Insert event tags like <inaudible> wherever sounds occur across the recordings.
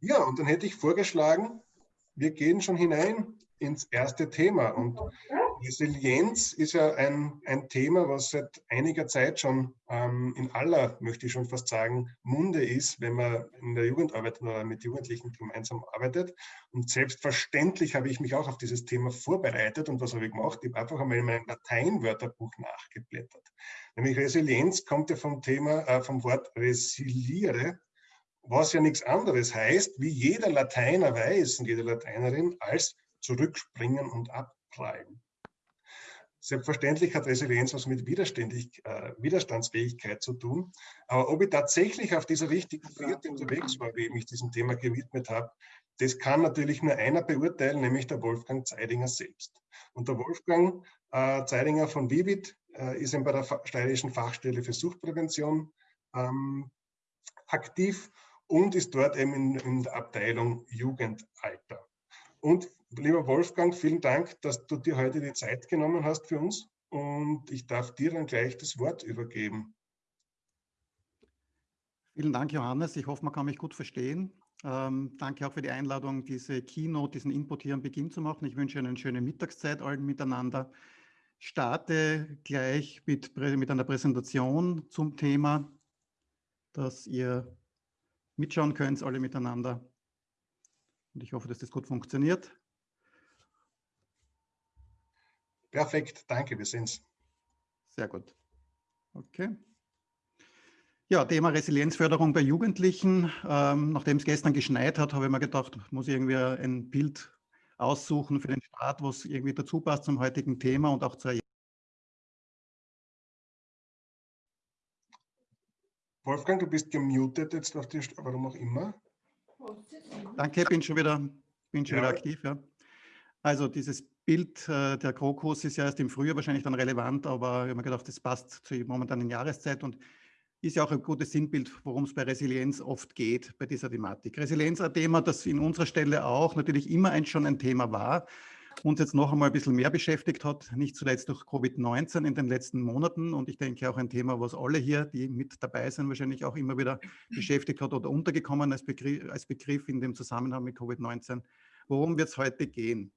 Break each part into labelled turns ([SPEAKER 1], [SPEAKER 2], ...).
[SPEAKER 1] Ja, und dann hätte ich vorgeschlagen, wir gehen schon hinein ins erste Thema. Und Resilienz ist ja ein, ein Thema, was seit einiger Zeit schon ähm, in aller, möchte ich schon fast sagen, Munde ist, wenn man in der Jugendarbeit oder mit Jugendlichen gemeinsam arbeitet. Und selbstverständlich habe ich mich auch auf dieses Thema vorbereitet. Und was habe ich gemacht? Ich habe einfach einmal in meinem Lateinwörterbuch nachgeblättert. Nämlich Resilienz kommt ja vom Thema, äh, vom Wort resiliere, was ja nichts anderes heißt, wie jeder Lateiner weiß und jede Lateinerin, als zurückspringen und abprallen. Selbstverständlich hat Resilienz was mit Widerständig, äh, Widerstandsfähigkeit zu tun. Aber ob ich tatsächlich auf dieser richtigen Fährte unterwegs war, wie ich mich diesem Thema gewidmet habe, das kann natürlich nur einer beurteilen, nämlich der Wolfgang Zeidinger selbst. Und der Wolfgang äh, Zeidinger von Vivid äh, ist eben bei der Steirischen Fachstelle für Suchtprävention ähm, aktiv und ist dort eben in, in der Abteilung Jugendalter. Und lieber Wolfgang, vielen Dank, dass du dir heute die Zeit genommen hast für uns und ich darf dir dann gleich das Wort übergeben.
[SPEAKER 2] Vielen Dank, Johannes. Ich hoffe, man kann mich gut verstehen. Ähm, danke auch für die Einladung, diese Keynote, diesen Input hier am Beginn zu machen. Ich wünsche Ihnen eine schöne Mittagszeit allen miteinander. Starte gleich mit, mit einer Präsentation zum Thema, dass ihr mitschauen könnt, alle miteinander. Und ich hoffe, dass das gut funktioniert.
[SPEAKER 1] Perfekt, danke, wir sind's.
[SPEAKER 2] Sehr gut. Okay. Ja, Thema Resilienzförderung bei Jugendlichen. Ähm, nachdem es gestern geschneit hat, habe ich mir gedacht, muss ich irgendwie ein Bild aussuchen für den Start, was irgendwie dazu passt zum heutigen Thema und auch zur
[SPEAKER 1] Wolfgang, du bist gemutet jetzt auf die, warum auch immer.
[SPEAKER 2] Danke, bin schon wieder, bin schon ja. wieder aktiv. Ja. Also dieses Bild äh, der Krokus ist ja erst im Frühjahr wahrscheinlich dann relevant, aber ich habe mir gedacht, das passt zur momentanen Jahreszeit und ist ja auch ein gutes Sinnbild, worum es bei Resilienz oft geht, bei dieser Thematik. Resilienz ein Thema, das in unserer Stelle auch natürlich immer ein, schon ein Thema war, uns jetzt noch einmal ein bisschen mehr beschäftigt hat, nicht zuletzt durch Covid-19 in den letzten Monaten. Und ich denke auch ein Thema, was alle hier, die mit dabei sind, wahrscheinlich auch immer wieder <clears throat> beschäftigt hat oder untergekommen als Begriff, als Begriff in dem Zusammenhang mit Covid-19. Worum wird es heute gehen?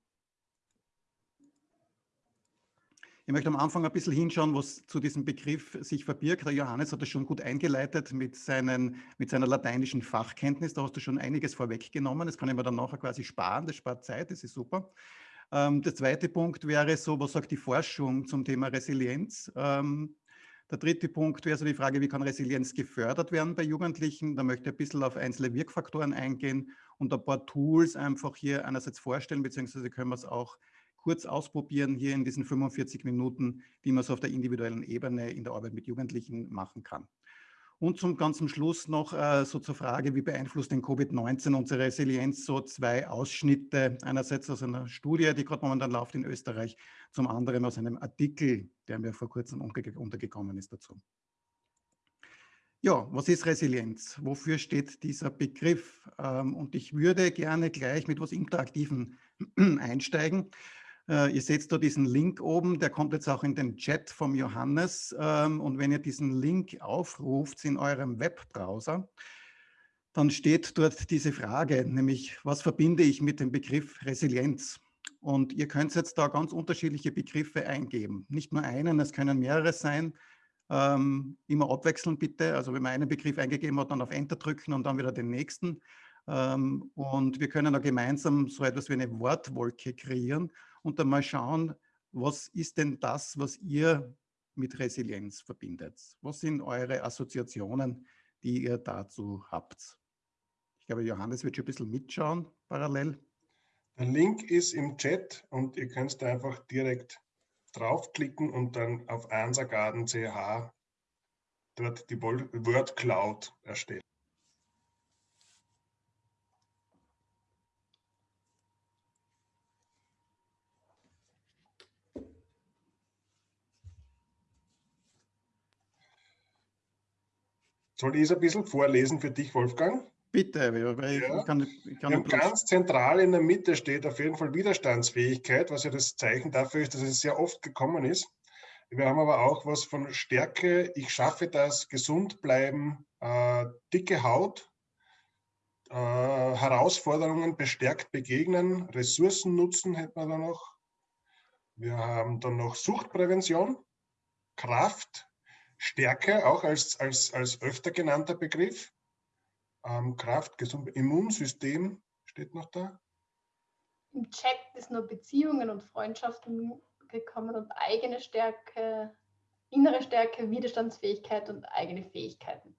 [SPEAKER 2] Ich möchte am Anfang ein bisschen hinschauen, was zu diesem Begriff sich verbirgt. Der Johannes hat das schon gut eingeleitet mit, seinen, mit seiner lateinischen Fachkenntnis. Da hast du schon einiges vorweggenommen. Das kann ich mir dann nachher quasi sparen. Das spart Zeit, das ist super. Ähm, der zweite Punkt wäre so, was sagt die Forschung zum Thema Resilienz? Ähm, der dritte Punkt wäre so die Frage, wie kann Resilienz gefördert werden bei Jugendlichen? Da möchte ich ein bisschen auf einzelne Wirkfaktoren eingehen und ein paar Tools einfach hier einerseits vorstellen, beziehungsweise können wir es auch kurz ausprobieren hier in diesen 45 Minuten, wie man es auf der individuellen Ebene in der Arbeit mit Jugendlichen machen kann. Und zum ganzen Schluss noch äh, so zur Frage, wie beeinflusst denn Covid-19 unsere Resilienz? So zwei Ausschnitte, einerseits aus einer Studie, die gerade momentan läuft in Österreich, zum anderen aus einem Artikel, der mir vor kurzem untergekommen ist dazu. Ja, was ist Resilienz? Wofür steht dieser Begriff? Ähm, und ich würde gerne gleich mit was Interaktiven einsteigen. Äh, ihr seht da diesen Link oben, der kommt jetzt auch in den Chat vom Johannes. Ähm, und wenn ihr diesen Link aufruft in eurem Webbrowser, dann steht dort diese Frage, nämlich was verbinde ich mit dem Begriff Resilienz? Und ihr könnt jetzt da ganz unterschiedliche Begriffe eingeben. Nicht nur einen, es können mehrere sein. Ähm, immer abwechselnd bitte. Also wenn man einen Begriff eingegeben hat, dann auf Enter drücken und dann wieder den nächsten. Ähm, und wir können da gemeinsam so etwas wie eine Wortwolke kreieren und dann mal schauen, was ist denn das, was ihr mit Resilienz verbindet? Was sind eure Assoziationen, die ihr dazu habt? Ich glaube, Johannes wird schon ein bisschen mitschauen parallel.
[SPEAKER 1] Der Link ist im Chat und ihr könnt da einfach direkt draufklicken und dann auf ansagarden.ch dort die Word Cloud erstellen. Soll ich es ein bisschen vorlesen für dich, Wolfgang?
[SPEAKER 2] Bitte, weil
[SPEAKER 1] ja. ich kann, ich kann ganz zentral in der Mitte steht auf jeden Fall Widerstandsfähigkeit, was ja das Zeichen dafür ist, dass es sehr oft gekommen ist. Wir haben aber auch was von Stärke, ich schaffe das, gesund bleiben, äh, dicke Haut, äh, Herausforderungen bestärkt begegnen, Ressourcen nutzen hätten wir da noch. Wir haben dann noch Suchtprävention, Kraft, Stärke, auch als, als, als öfter genannter Begriff. Ähm, Kraft, gesund, Immunsystem steht noch da.
[SPEAKER 3] Im Chat ist nur Beziehungen und Freundschaften gekommen und eigene Stärke, innere Stärke, Widerstandsfähigkeit und eigene Fähigkeiten.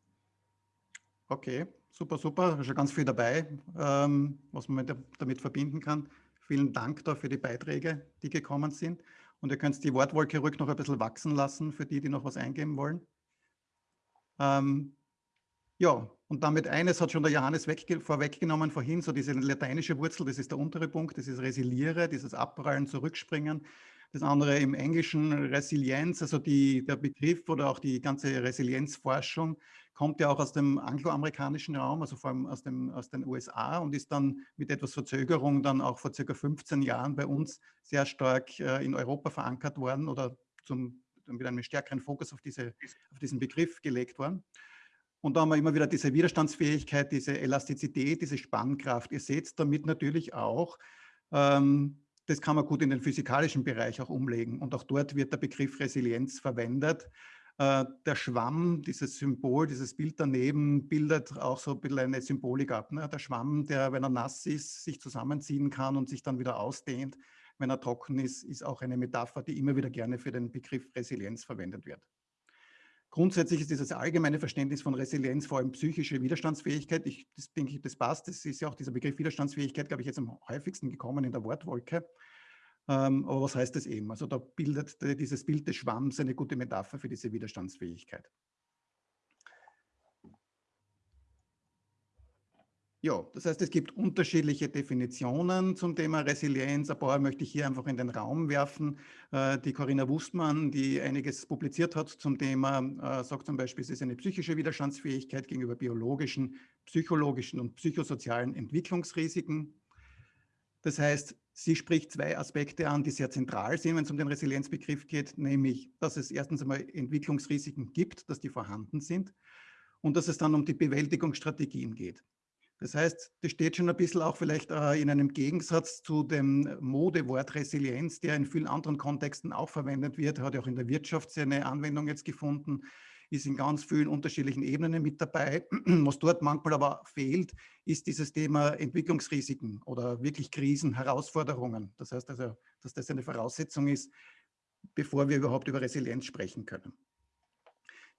[SPEAKER 2] Okay, super, super. Schon ganz viel dabei, ähm, was man damit verbinden kann. Vielen Dank da für die Beiträge, die gekommen sind. Und ihr könnt die Wortwolke ruhig noch ein bisschen wachsen lassen, für die, die noch was eingeben wollen. Ähm, ja, und damit eines hat schon der Johannes vorweggenommen vorhin, so diese lateinische Wurzel, das ist der untere Punkt, das ist Resiliere, dieses Abprallen, Zurückspringen. Das andere im Englischen Resilienz, also die, der Begriff oder auch die ganze Resilienzforschung kommt ja auch aus dem angloamerikanischen Raum, also vor allem aus, dem, aus den USA und ist dann mit etwas Verzögerung dann auch vor circa 15 Jahren bei uns sehr stark äh, in Europa verankert worden oder zum, mit einem stärkeren Fokus auf, diese, auf diesen Begriff gelegt worden. Und da haben wir immer wieder diese Widerstandsfähigkeit, diese Elastizität, diese Spannkraft. Ihr seht damit natürlich auch, ähm, das kann man gut in den physikalischen Bereich auch umlegen. Und auch dort wird der Begriff Resilienz verwendet. Äh, der Schwamm, dieses Symbol, dieses Bild daneben, bildet auch so ein bisschen eine Symbolik ab. Ne? Der Schwamm, der, wenn er nass ist, sich zusammenziehen kann und sich dann wieder ausdehnt. Wenn er trocken ist, ist auch eine Metapher, die immer wieder gerne für den Begriff Resilienz verwendet wird. Grundsätzlich ist dieses allgemeine Verständnis von Resilienz vor allem psychische Widerstandsfähigkeit. Ich das denke das passt. Das ist ja auch dieser Begriff Widerstandsfähigkeit, glaube ich, jetzt am häufigsten gekommen in der Wortwolke. Ähm, aber was heißt das eben? Also da bildet dieses Bild des Schwamms eine gute Metapher für diese Widerstandsfähigkeit. Ja, das heißt, es gibt unterschiedliche Definitionen zum Thema Resilienz. Ein paar möchte ich hier einfach in den Raum werfen. Äh, die Corinna Wustmann, die einiges publiziert hat zum Thema, äh, sagt zum Beispiel, es ist eine psychische Widerstandsfähigkeit gegenüber biologischen, psychologischen und psychosozialen Entwicklungsrisiken. Das heißt, sie spricht zwei Aspekte an, die sehr zentral sind, wenn es um den Resilienzbegriff geht, nämlich, dass es erstens einmal Entwicklungsrisiken gibt, dass die vorhanden sind und dass es dann um die Bewältigungsstrategien geht. Das heißt, das steht schon ein bisschen auch vielleicht äh, in einem Gegensatz zu dem Modewort Resilienz, der in vielen anderen Kontexten auch verwendet wird, hat ja auch in der Wirtschaft seine Anwendung jetzt gefunden, ist in ganz vielen unterschiedlichen Ebenen mit dabei. <clears throat> Was dort manchmal aber fehlt, ist dieses Thema Entwicklungsrisiken oder wirklich Krisen, Herausforderungen. Das heißt also, dass das eine Voraussetzung ist, bevor wir überhaupt über Resilienz sprechen können.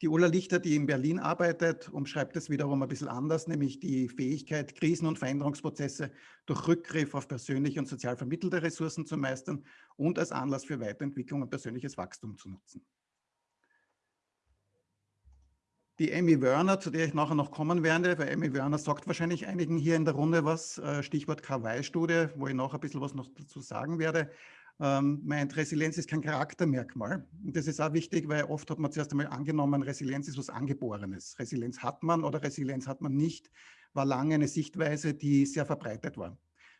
[SPEAKER 2] Die Ulla Lichter, die in Berlin arbeitet, umschreibt es wiederum ein bisschen anders, nämlich die Fähigkeit, Krisen- und Veränderungsprozesse durch Rückgriff auf persönliche und sozial vermittelte Ressourcen zu meistern und als Anlass für Weiterentwicklung und persönliches Wachstum zu nutzen. Die Amy Werner, zu der ich nachher noch kommen werde, weil Amy Werner sagt wahrscheinlich einigen hier in der Runde was, äh, Stichwort KY-Studie, wo ich noch ein bisschen was noch dazu sagen werde ähm, meint, Resilienz ist kein Charaktermerkmal. Und das ist auch wichtig, weil oft hat man zuerst einmal angenommen, Resilienz ist was Angeborenes. Resilienz hat man oder Resilienz hat man nicht, war lange eine Sichtweise, die sehr verbreitet war.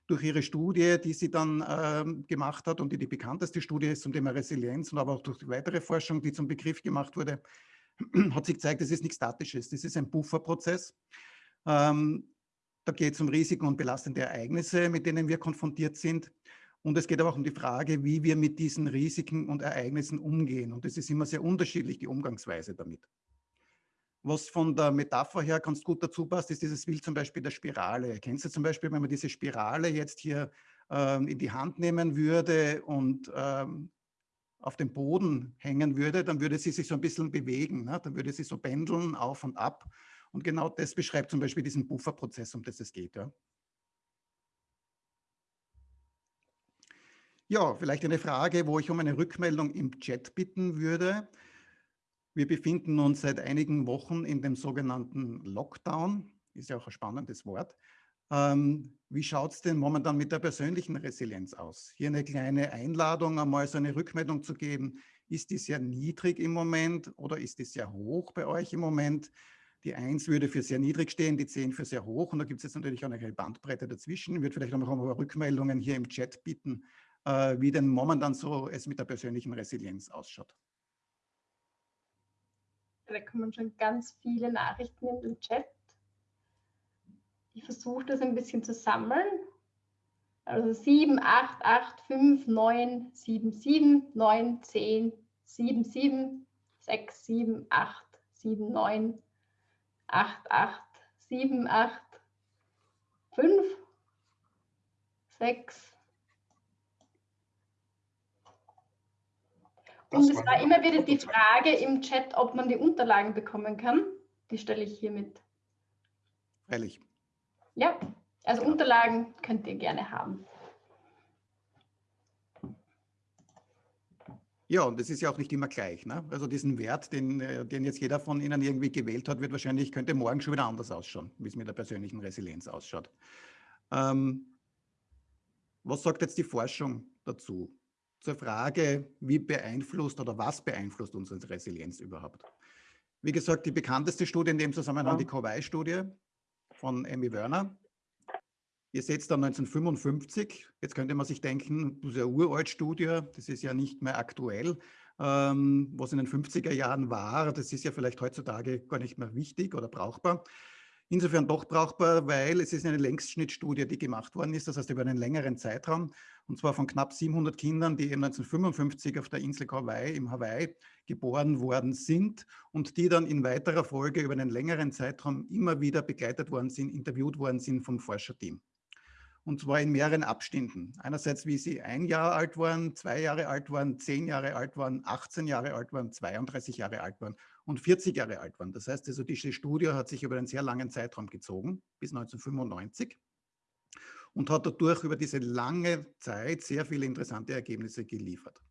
[SPEAKER 2] Durch ihre Studie, die sie dann ähm, gemacht hat und die die bekannteste Studie ist zum Thema Resilienz und aber auch durch weitere Forschung, die zum Begriff gemacht wurde, <clears throat> hat sich gezeigt, das ist nichts Statisches, das ist ein Bufferprozess. Ähm, da geht es um Risiken und belastende Ereignisse, mit denen wir konfrontiert sind. Und es geht aber auch um die Frage, wie wir mit diesen Risiken und Ereignissen umgehen. Und es ist immer sehr unterschiedlich, die Umgangsweise damit. Was von der Metapher her ganz gut dazu passt, ist dieses Bild zum Beispiel der Spirale. Kennst du zum Beispiel, wenn man diese Spirale jetzt hier ähm, in die Hand nehmen würde und ähm, auf dem Boden hängen würde, dann würde sie sich so ein bisschen bewegen. Ne? Dann würde sie so pendeln auf und ab. Und genau das beschreibt zum Beispiel diesen Bufferprozess, um das es geht. Ja? Ja, vielleicht eine Frage, wo ich um eine Rückmeldung im Chat bitten würde. Wir befinden uns seit einigen Wochen in dem sogenannten Lockdown. Ist ja auch ein spannendes Wort. Ähm, wie schaut es denn momentan mit der persönlichen Resilienz aus? Hier eine kleine Einladung, einmal so eine Rückmeldung zu geben. Ist die sehr niedrig im Moment oder ist die sehr hoch bei euch im Moment? Die 1 würde für sehr niedrig stehen, die 10 für sehr hoch. Und da gibt es jetzt natürlich auch eine Bandbreite dazwischen. Ich würde vielleicht auch noch mal Rückmeldungen hier im Chat bitten, äh, wie denn momentan so es mit der persönlichen Resilienz ausschaut.
[SPEAKER 3] Da kommen schon ganz viele Nachrichten in den Chat. Ich versuche das ein bisschen zu sammeln. Also 7, 8, 8, 5, 9, 7, 7, 9, 10, 7, 7, 6, 7, 8, 7, 9, 8, 8, 7, 8, 5, 6. Und es war immer wieder die Frage im Chat, ob man die Unterlagen bekommen kann. Die stelle ich hiermit.
[SPEAKER 2] Freilich.
[SPEAKER 3] Ja, also Unterlagen könnt ihr gerne haben.
[SPEAKER 2] Ja, und das ist ja auch nicht immer gleich. Ne? Also diesen Wert, den, äh, den jetzt jeder von Ihnen irgendwie gewählt hat, wird wahrscheinlich, könnte morgen schon wieder anders ausschauen, wie es mit der persönlichen Resilienz ausschaut. Ähm, was sagt jetzt die Forschung dazu? Zur Frage, wie beeinflusst oder was beeinflusst unsere Resilienz überhaupt? Wie gesagt, die bekannteste Studie in dem Zusammenhang, die Kowai-Studie von Emmy Werner. Ihr seht da 1955. Jetzt könnte man sich denken, das ist eine uralt Studie, das ist ja nicht mehr aktuell. Ähm, was in den 50er Jahren war, das ist ja vielleicht heutzutage gar nicht mehr wichtig oder brauchbar. Insofern doch brauchbar, weil es ist eine Längsschnittstudie, die gemacht worden ist, das heißt über einen längeren Zeitraum, und zwar von knapp 700 Kindern, die 1955 auf der Insel Hawaii im Hawaii geboren worden sind und die dann in weiterer Folge über einen längeren Zeitraum immer wieder begleitet worden sind, interviewt worden sind vom Forscherteam und zwar in mehreren Abständen. Einerseits, wie sie ein Jahr alt waren, zwei Jahre alt waren, zehn Jahre alt waren, 18 Jahre alt waren, 32 Jahre alt waren und 40 Jahre alt waren. Das heißt also, diese Studie hat sich über einen sehr langen Zeitraum gezogen, bis 1995 und hat dadurch über diese lange Zeit sehr viele interessante Ergebnisse geliefert.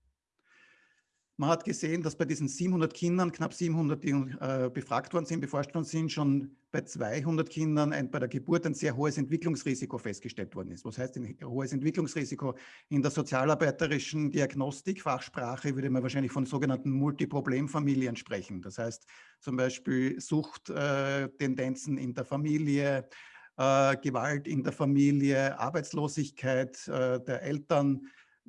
[SPEAKER 2] Man hat gesehen, dass bei diesen 700 Kindern, knapp 700, die äh, befragt worden sind, beforscht worden sind, schon bei 200 Kindern ein, bei der Geburt ein sehr hohes Entwicklungsrisiko festgestellt worden ist. Was heißt ein hohes Entwicklungsrisiko? In der sozialarbeiterischen Diagnostik, Fachsprache, würde man wahrscheinlich von sogenannten Multiproblemfamilien sprechen. Das heißt zum Beispiel Suchttendenzen äh, in der Familie, äh, Gewalt in der Familie, Arbeitslosigkeit äh, der Eltern,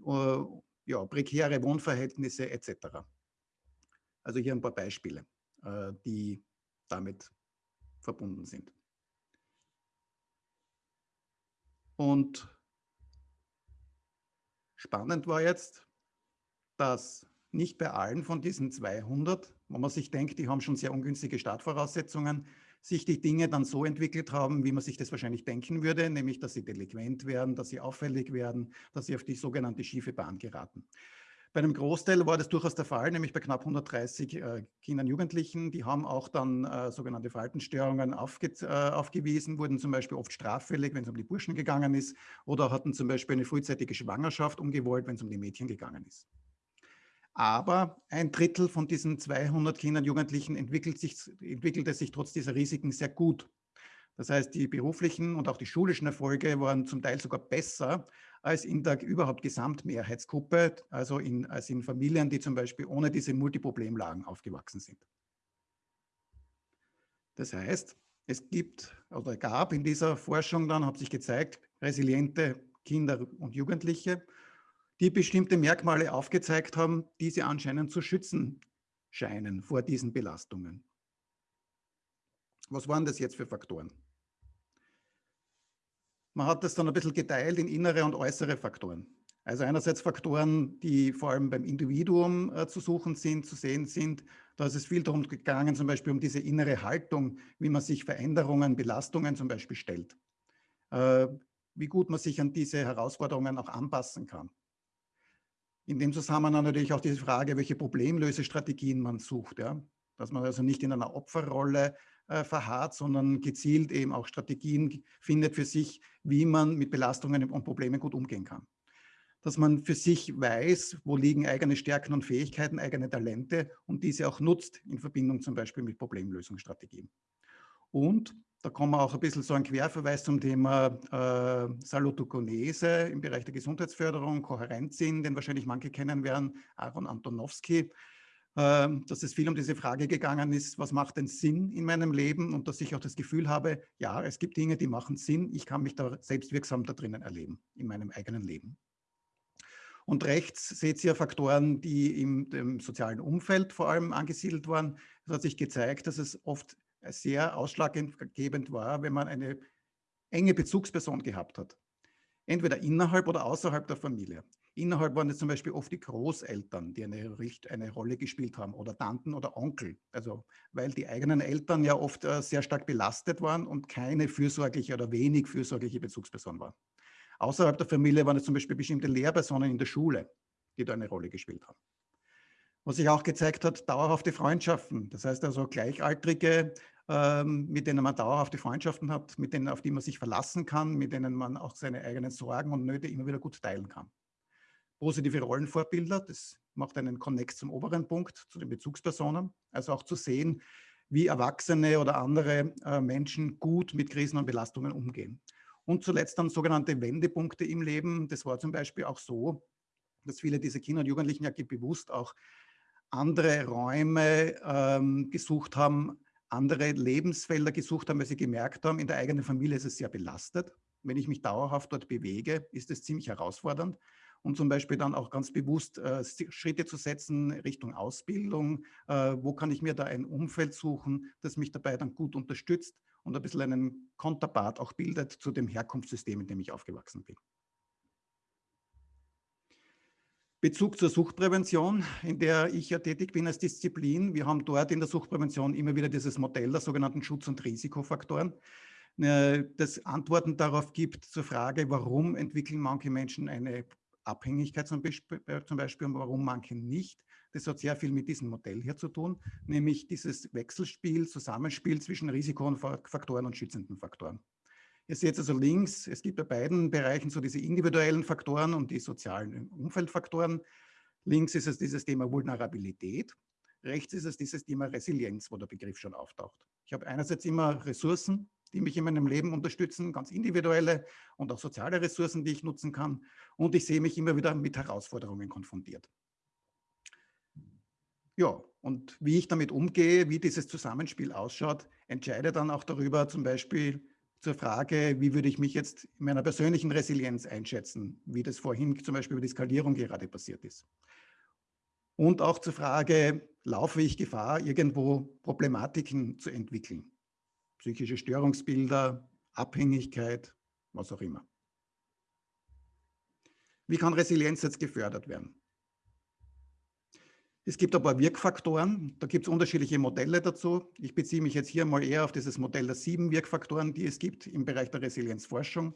[SPEAKER 2] äh, ja, prekäre Wohnverhältnisse etc. Also hier ein paar Beispiele, äh, die damit verbunden sind. Und spannend war jetzt, dass nicht bei allen von diesen 200, wo man sich denkt, die haben schon sehr ungünstige Startvoraussetzungen, sich die Dinge dann so entwickelt haben, wie man sich das wahrscheinlich denken würde, nämlich dass sie delinquent werden, dass sie auffällig werden, dass sie auf die sogenannte schiefe Bahn geraten. Bei einem Großteil war das durchaus der Fall, nämlich bei knapp 130 äh, Kindern und Jugendlichen. Die haben auch dann äh, sogenannte Verhaltensstörungen aufge äh, aufgewiesen, wurden zum Beispiel oft straffällig, wenn es um die Burschen gegangen ist, oder hatten zum Beispiel eine frühzeitige Schwangerschaft umgewollt, wenn es um die Mädchen gegangen ist. Aber ein Drittel von diesen 200 Kindern und Jugendlichen entwickelt sich, entwickelte sich trotz dieser Risiken sehr gut. Das heißt, die beruflichen und auch die schulischen Erfolge waren zum Teil sogar besser als in der überhaupt Gesamtmehrheitsgruppe, also in, als in Familien, die zum Beispiel ohne diese Multiproblemlagen aufgewachsen sind. Das heißt, es gibt oder gab in dieser Forschung dann, hat sich gezeigt, resiliente Kinder und Jugendliche die bestimmte Merkmale aufgezeigt haben, die sie anscheinend zu schützen scheinen vor diesen Belastungen. Was waren das jetzt für Faktoren? Man hat das dann ein bisschen geteilt in innere und äußere Faktoren. Also einerseits Faktoren, die vor allem beim Individuum äh, zu suchen sind, zu sehen sind. Da ist es viel darum gegangen, zum Beispiel um diese innere Haltung, wie man sich Veränderungen, Belastungen zum Beispiel stellt. Äh, wie gut man sich an diese Herausforderungen auch anpassen kann. In dem Zusammenhang natürlich auch diese Frage, welche Problemlösestrategien man sucht. Ja? Dass man also nicht in einer Opferrolle äh, verharrt, sondern gezielt eben auch Strategien findet für sich, wie man mit Belastungen und Problemen gut umgehen kann. Dass man für sich weiß, wo liegen eigene Stärken und Fähigkeiten, eigene Talente und diese auch nutzt in Verbindung zum Beispiel mit Problemlösungsstrategien. Und da kommen auch ein bisschen so ein Querverweis zum Thema äh, Salutogenese im Bereich der Gesundheitsförderung, Kohärenzsinn, den wahrscheinlich manche kennen werden, Aaron Antonowski, äh, dass es viel um diese Frage gegangen ist, was macht denn Sinn in meinem Leben und dass ich auch das Gefühl habe, ja, es gibt Dinge, die machen Sinn, ich kann mich da selbstwirksam da drinnen erleben, in meinem eigenen Leben. Und rechts seht ihr Faktoren, die im, im sozialen Umfeld vor allem angesiedelt waren. Es hat sich gezeigt, dass es oft sehr ausschlaggebend war, wenn man eine enge Bezugsperson gehabt hat. Entweder innerhalb oder außerhalb der Familie. Innerhalb waren es zum Beispiel oft die Großeltern, die eine, eine Rolle gespielt haben oder Tanten oder Onkel. Also weil die eigenen Eltern ja oft äh, sehr stark belastet waren und keine fürsorgliche oder wenig fürsorgliche Bezugsperson war. Außerhalb der Familie waren es zum Beispiel bestimmte Lehrpersonen in der Schule, die da eine Rolle gespielt haben. Was sich auch gezeigt hat, dauerhafte Freundschaften. Das heißt also Gleichaltrige, ähm, mit denen man dauerhafte Freundschaften hat, mit denen, auf die man sich verlassen kann, mit denen man auch seine eigenen Sorgen und Nöte immer wieder gut teilen kann positive Rollenvorbilder. Das macht einen Connect zum oberen Punkt, zu den Bezugspersonen. Also auch zu sehen, wie Erwachsene oder andere äh, Menschen gut mit Krisen und Belastungen umgehen. Und zuletzt dann sogenannte Wendepunkte im Leben. Das war zum Beispiel auch so, dass viele dieser Kinder und Jugendlichen ja bewusst auch andere Räume ähm, gesucht haben, andere Lebensfelder gesucht haben, weil sie gemerkt haben, in der eigenen Familie ist es sehr belastet. Wenn ich mich dauerhaft dort bewege, ist es ziemlich herausfordernd und zum Beispiel dann auch ganz bewusst äh, Schritte zu setzen Richtung Ausbildung. Äh, wo kann ich mir da ein Umfeld suchen, das mich dabei dann gut unterstützt und ein bisschen einen Konterpart auch bildet zu dem Herkunftssystem, in dem ich aufgewachsen bin. Bezug zur Suchtprävention, in der ich ja tätig bin als Disziplin. Wir haben dort in der Suchtprävention immer wieder dieses Modell der sogenannten Schutz- und Risikofaktoren, äh, das Antworten darauf gibt zur Frage, warum entwickeln manche Menschen eine Abhängigkeit äh, zum Beispiel und warum manche nicht. Das hat sehr viel mit diesem Modell hier zu tun, nämlich dieses Wechselspiel, Zusammenspiel zwischen Risikofaktoren und schützenden Faktoren. Ihr seht also links, es gibt bei beiden Bereichen so diese individuellen Faktoren und die sozialen Umfeldfaktoren. Links ist es dieses Thema Vulnerabilität, rechts ist es dieses Thema Resilienz, wo der Begriff schon auftaucht. Ich habe einerseits immer Ressourcen, die mich in meinem Leben unterstützen, ganz individuelle und auch soziale Ressourcen, die ich nutzen kann. Und ich sehe mich immer wieder mit Herausforderungen konfrontiert. Ja, und wie ich damit umgehe, wie dieses Zusammenspiel ausschaut, entscheide dann auch darüber zum Beispiel zur Frage, wie würde ich mich jetzt in meiner persönlichen Resilienz einschätzen, wie das vorhin zum Beispiel über die Skalierung gerade passiert ist. Und auch zur Frage, laufe ich Gefahr, irgendwo Problematiken zu entwickeln psychische Störungsbilder, Abhängigkeit, was auch immer. Wie kann Resilienz jetzt gefördert werden? Es gibt paar Wirkfaktoren, da gibt es unterschiedliche Modelle dazu. Ich beziehe mich jetzt hier mal eher auf dieses Modell der sieben Wirkfaktoren, die es gibt im Bereich der Resilienzforschung.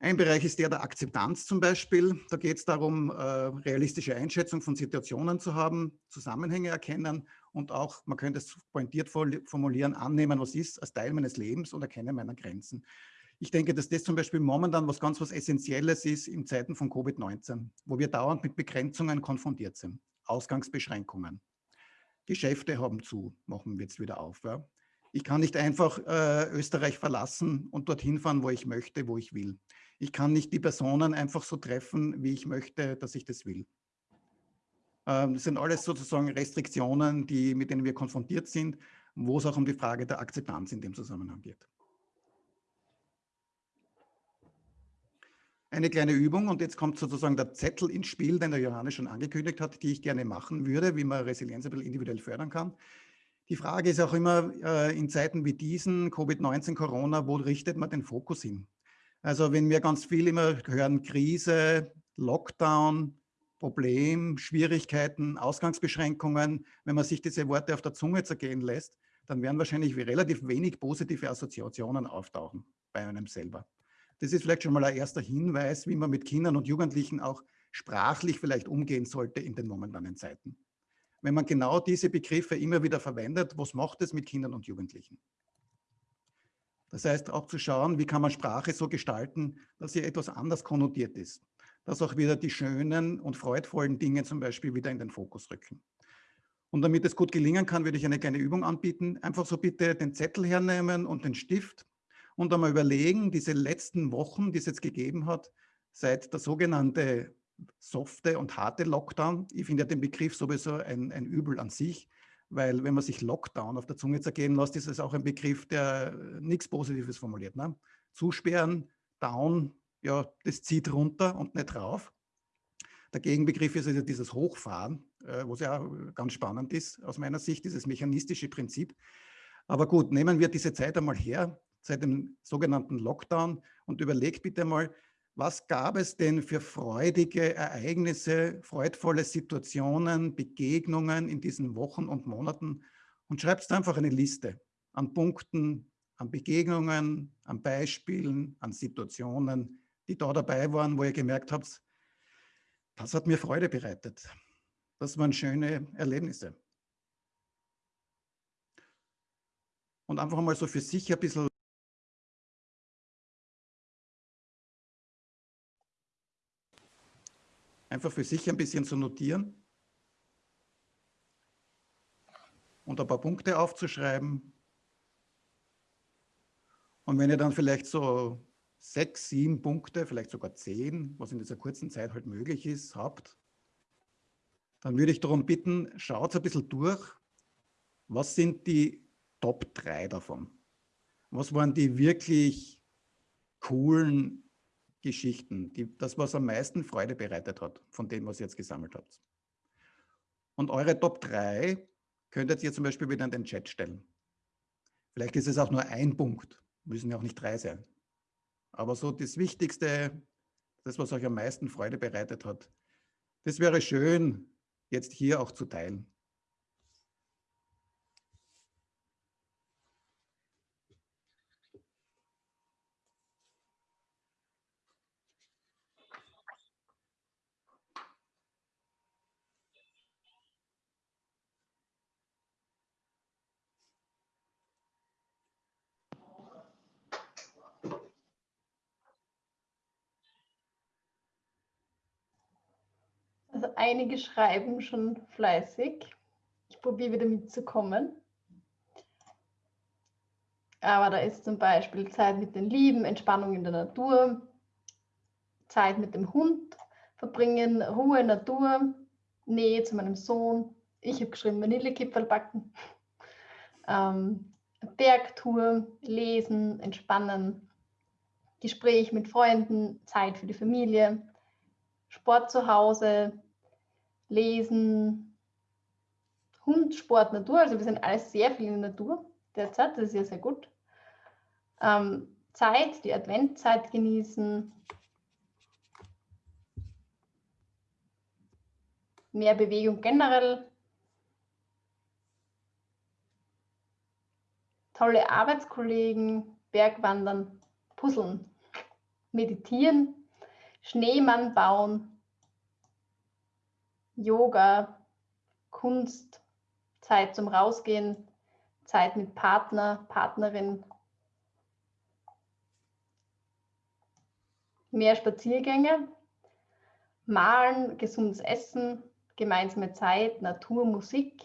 [SPEAKER 2] Ein Bereich ist der der Akzeptanz zum Beispiel. Da geht es darum, äh, realistische Einschätzung von Situationen zu haben, Zusammenhänge erkennen und auch, man könnte es pointiert formulieren, annehmen, was ist, als Teil meines Lebens und erkennen meiner Grenzen. Ich denke, dass das zum Beispiel momentan was ganz was Essentielles ist in Zeiten von Covid-19, wo wir dauernd mit Begrenzungen konfrontiert sind, Ausgangsbeschränkungen. Geschäfte haben zu, machen wir jetzt wieder auf. Ja. Ich kann nicht einfach äh, Österreich verlassen und dorthin fahren, wo ich möchte, wo ich will. Ich kann nicht die Personen einfach so treffen, wie ich möchte, dass ich das will. Ähm, das sind alles sozusagen Restriktionen, die, mit denen wir konfrontiert sind, wo es auch um die Frage der Akzeptanz in dem Zusammenhang geht. Eine kleine Übung und jetzt kommt sozusagen der Zettel ins Spiel, den der Johannes schon angekündigt hat, die ich gerne machen würde, wie man Resilienz ein bisschen individuell fördern kann. Die Frage ist auch immer äh, in Zeiten wie diesen, Covid-19, Corona, wo richtet man den Fokus hin? Also wenn wir ganz viel immer hören, Krise, Lockdown, Problem, Schwierigkeiten, Ausgangsbeschränkungen, wenn man sich diese Worte auf der Zunge zergehen lässt, dann werden wahrscheinlich relativ wenig positive Assoziationen auftauchen bei einem selber. Das ist vielleicht schon mal ein erster Hinweis, wie man mit Kindern und Jugendlichen auch sprachlich vielleicht umgehen sollte in den momentanen Zeiten. Wenn man genau diese Begriffe immer wieder verwendet, was macht es mit Kindern und Jugendlichen? Das heißt auch zu schauen, wie kann man Sprache so gestalten, dass sie etwas anders konnotiert ist dass auch wieder die schönen und freudvollen Dinge zum Beispiel wieder in den Fokus rücken. Und damit es gut gelingen kann, würde ich eine kleine Übung anbieten. Einfach so bitte den Zettel hernehmen und den Stift und einmal überlegen, diese letzten Wochen, die es jetzt gegeben hat, seit der sogenannte softe und harte Lockdown. Ich finde ja den Begriff sowieso ein, ein Übel an sich, weil wenn man sich Lockdown auf der Zunge zergehen lässt, ist es auch ein Begriff, der nichts Positives formuliert. Ne? Zusperren, down, ja, das zieht runter und nicht rauf. Der Gegenbegriff ist also dieses Hochfahren, äh, was ja ganz spannend ist aus meiner Sicht, dieses mechanistische Prinzip. Aber gut, nehmen wir diese Zeit einmal her, seit dem sogenannten Lockdown und überlegt bitte mal, was gab es denn für freudige Ereignisse, freudvolle Situationen, Begegnungen in diesen Wochen und Monaten und schreibt einfach eine Liste an Punkten, an Begegnungen, an Beispielen, an Situationen, die da dabei waren, wo ihr gemerkt habt, das hat mir Freude bereitet. Das waren schöne Erlebnisse. Und einfach mal so für sich ein bisschen einfach für sich ein bisschen zu notieren und ein paar Punkte aufzuschreiben. Und wenn ihr dann vielleicht so sechs, sieben Punkte, vielleicht sogar zehn, was in dieser kurzen Zeit halt möglich ist, habt, dann würde ich darum bitten, schaut ein bisschen durch, was sind die Top 3 davon? Was waren die wirklich coolen Geschichten, die, das, was am meisten Freude bereitet hat, von denen, was ihr jetzt gesammelt habt? Und eure Top 3 könntet ihr zum Beispiel wieder in den Chat stellen. Vielleicht ist es auch nur ein Punkt, müssen ja auch nicht drei sein. Aber so das Wichtigste, das, was euch am meisten Freude bereitet hat, das wäre schön, jetzt hier auch zu teilen.
[SPEAKER 3] Also einige schreiben schon fleißig. Ich probiere wieder mitzukommen. Aber da ist zum Beispiel Zeit mit den Lieben, Entspannung in der Natur, Zeit mit dem Hund verbringen, Ruhe, Natur, Nähe zu meinem Sohn. Ich habe geschrieben, Vanillekipferl backen. <laughs> Ähm, Bergtour, lesen, entspannen, Gespräch mit Freunden, Zeit für die Familie, Sport zu Hause, Lesen, Hund, Sport, Natur. Also wir sind alles sehr viel in der Natur derzeit, das ist ja sehr gut. Ähm, Zeit, die Adventzeit genießen. Mehr Bewegung generell. Tolle Arbeitskollegen, Bergwandern, Puzzeln, Meditieren, Schneemann bauen, Yoga, Kunst, Zeit zum Rausgehen, Zeit mit Partner, Partnerin, mehr Spaziergänge, Malen, gesundes Essen, gemeinsame Zeit, Natur, Musik,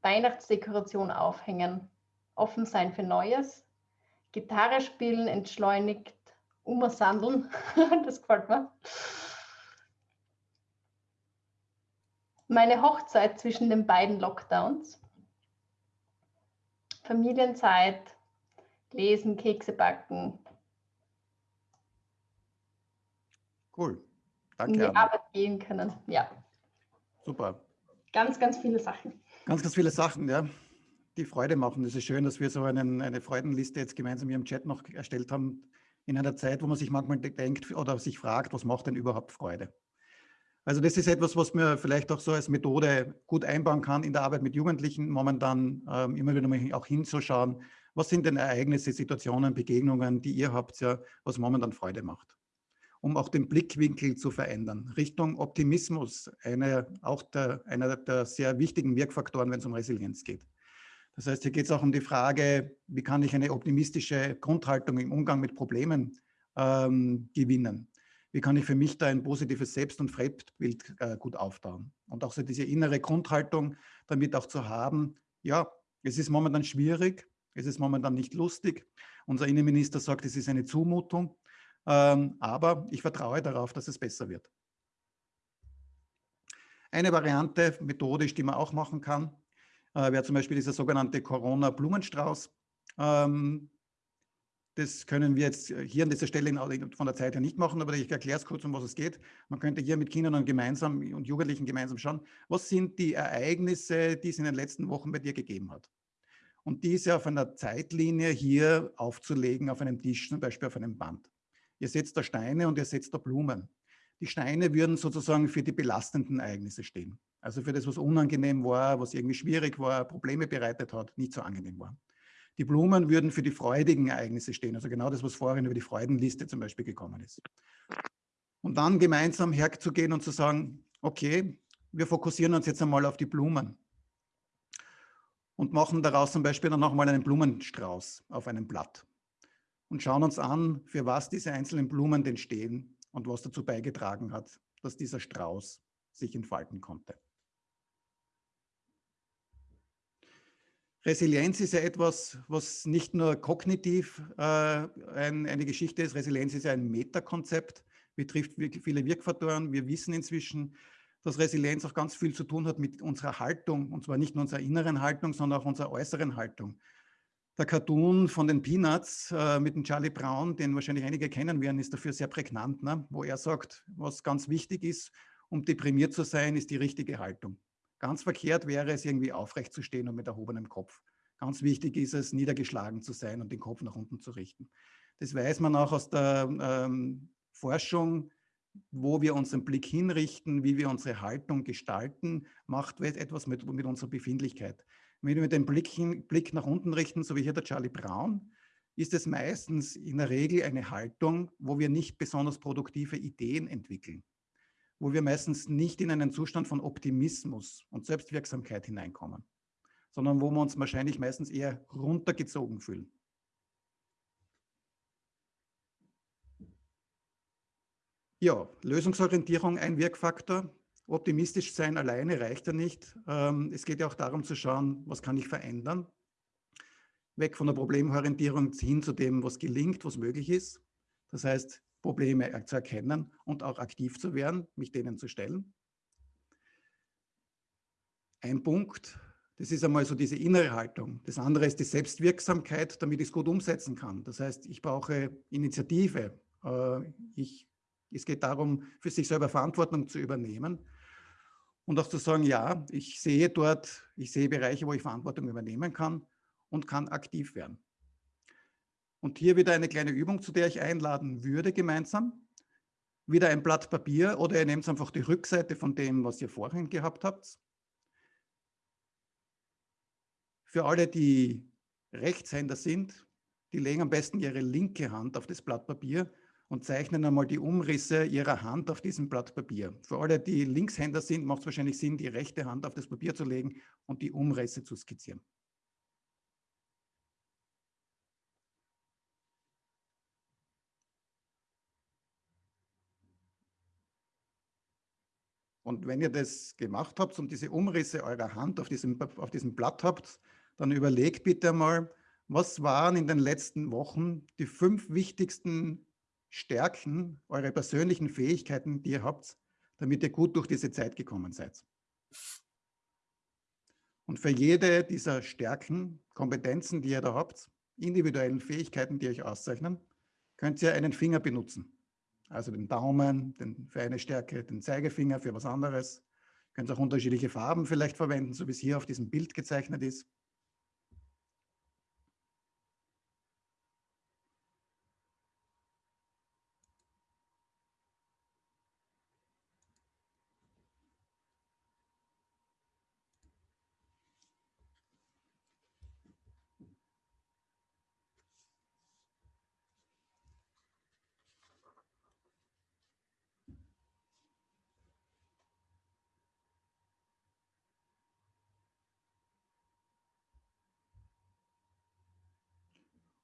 [SPEAKER 3] Weihnachtsdekoration aufhängen, offen sein für Neues, Gitarre spielen, entschleunigt, umsandeln, <laughs> das gefällt mir. Meine Hochzeit zwischen den beiden Lockdowns. Familienzeit, lesen, Kekse backen.
[SPEAKER 2] Cool. Danke.
[SPEAKER 3] In die Arbeit gehen können. Ja.
[SPEAKER 2] Super.
[SPEAKER 3] Ganz, ganz viele Sachen.
[SPEAKER 2] Ganz, ganz viele Sachen, ja. Die Freude machen. Es ist schön, dass wir so einen, eine Freudenliste jetzt gemeinsam hier im Chat noch erstellt haben. In einer Zeit, wo man sich manchmal denkt oder sich fragt, was macht denn überhaupt Freude? Also das ist etwas, was mir vielleicht auch so als Methode gut einbauen kann in der Arbeit mit Jugendlichen, momentan ähm, immer wieder mal auch hinzuschauen, was sind denn Ereignisse, Situationen, Begegnungen, die ihr habt, ja, was momentan Freude macht. Um auch den Blickwinkel zu verändern. Richtung Optimismus, eine, auch der, einer der sehr wichtigen Wirkfaktoren, wenn es um Resilienz geht. Das heißt, hier geht es auch um die Frage, wie kann ich eine optimistische Grundhaltung im Umgang mit Problemen ähm, gewinnen wie kann ich für mich da ein positives Selbst- und Fremdbild äh, gut aufbauen. Und auch so diese innere Grundhaltung damit auch zu haben, ja, es ist momentan schwierig, es ist momentan nicht lustig. Unser Innenminister sagt, es ist eine Zumutung, ähm, aber ich vertraue darauf, dass es besser wird. Eine Variante, methodisch, die man auch machen kann, äh, wäre zum Beispiel dieser sogenannte Corona-Blumenstrauß. Ähm, das können wir jetzt äh, hier an dieser Stelle von der Zeit her nicht machen, aber ich erkläre es kurz, um was es geht. Man könnte hier mit Kindern und gemeinsam und Jugendlichen gemeinsam schauen, was sind die Ereignisse, die es in den letzten Wochen bei dir gegeben hat. und diese auf einer Zeitlinie hier aufzulegen auf einem Tisch, zum Beispiel auf einem Band. Ihr setzt da Steine und ihr setzt da Blumen. Die Steine würden sozusagen für die belastenden Ereignisse stehen. Also für das, was unangenehm war, was irgendwie schwierig war, Probleme bereitet hat, nicht so angenehm war. Die Blumen würden für die freudigen Ereignisse stehen, also genau das, was vorhin über die Freudenliste zum Beispiel gekommen ist. Und dann gemeinsam herzugehen und zu sagen, okay, wir fokussieren uns jetzt einmal auf die Blumen und machen daraus zum Beispiel dann nochmal einen Blumenstrauß auf einem Blatt und schauen uns an, für was diese einzelnen Blumen denn stehen und was dazu beigetragen hat, dass dieser Strauß sich entfalten konnte. Resilienz ist ja etwas, was nicht nur kognitiv äh, ein, eine Geschichte ist. Resilienz ist ja ein Metakonzept, betrifft viele Wirkfaktoren. Wir wissen inzwischen, dass Resilienz auch ganz viel zu tun hat mit unserer Haltung, und zwar nicht nur unserer inneren Haltung, sondern auch unserer äußeren Haltung der Cartoon von den Peanuts äh, mit dem Charlie Brown, den wahrscheinlich einige kennen werden, ist dafür sehr prägnant, ne? wo er sagt, was ganz wichtig ist, um deprimiert zu sein, ist die richtige Haltung. Ganz verkehrt wäre es, irgendwie aufrecht zu stehen und mit erhobenem Kopf. Ganz wichtig ist es, niedergeschlagen zu sein und den Kopf nach unten zu richten. Das weiß man auch aus der ähm, Forschung, wo wir unseren Blick hinrichten, wie wir unsere Haltung gestalten, macht etwas mit, mit unserer Befindlichkeit. Wenn wir den Blick, hin, Blick nach unten richten, so wie hier der Charlie Brown, ist es meistens in der Regel eine Haltung, wo wir nicht besonders produktive Ideen entwickeln, wo wir meistens nicht in einen Zustand von Optimismus und Selbstwirksamkeit hineinkommen, sondern wo wir uns wahrscheinlich meistens eher runtergezogen fühlen. Ja, Lösungsorientierung ein Wirkfaktor. Optimistisch sein alleine reicht ja nicht. Ähm, es geht ja auch darum zu schauen, was kann ich verändern. Weg von der Problemorientierung hin zu dem, was gelingt, was möglich ist. Das heißt, Probleme zu erkennen und auch aktiv zu werden, mich denen zu stellen. Ein Punkt, das ist einmal so diese innere Haltung. Das andere ist die Selbstwirksamkeit, damit ich es gut umsetzen kann. Das heißt, ich brauche Initiative. Äh, ich, es geht darum, für sich selber Verantwortung zu übernehmen und auch zu sagen, ja, ich sehe dort, ich sehe Bereiche, wo ich Verantwortung übernehmen kann und kann aktiv werden. Und hier wieder eine kleine Übung, zu der ich einladen würde gemeinsam. Wieder ein Blatt Papier oder ihr nehmt einfach die Rückseite von dem, was ihr vorhin gehabt habt. Für alle, die Rechtshänder sind, die legen am besten ihre linke Hand auf das Blatt Papier und zeichnen einmal die Umrisse ihrer Hand auf diesem Blatt Papier. Für alle, die Linkshänder sind, macht es wahrscheinlich Sinn, die rechte Hand auf das Papier zu legen und die Umrisse zu skizzieren. Und wenn ihr das gemacht habt und diese Umrisse eurer Hand auf diesem, auf diesem Blatt habt, dann überlegt bitte mal, was waren in den letzten Wochen die fünf wichtigsten Stärken, eure persönlichen Fähigkeiten, die ihr habt, damit ihr gut durch diese Zeit gekommen seid. Und für jede dieser Stärken, Kompetenzen, die ihr da habt, individuellen Fähigkeiten, die euch auszeichnen, könnt ihr einen Finger benutzen. Also den Daumen den, für eine Stärke, den Zeigefinger für was anderes. Ihr könnt auch unterschiedliche Farben vielleicht verwenden, so wie es hier auf diesem Bild gezeichnet ist.